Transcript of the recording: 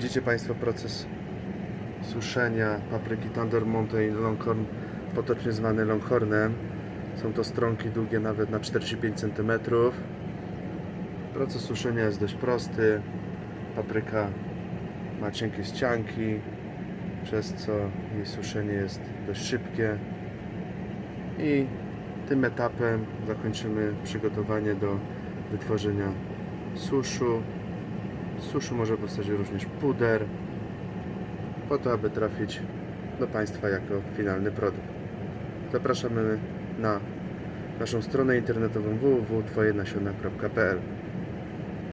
Widzicie Państwo proces suszenia papryki Thunder Mountain Longhorn, potocznie zwany Longhornem. Są to stronki długie nawet na 45 cm. Proces suszenia jest dość prosty. Papryka ma cienkie ścianki, przez co jej suszenie jest dość szybkie. I tym etapem zakończymy przygotowanie do wytworzenia suszu. Z suszu może powstać również puder, po to, aby trafić do Państwa jako finalny produkt. Zapraszamy na naszą stronę internetową www.twojenasiona.pl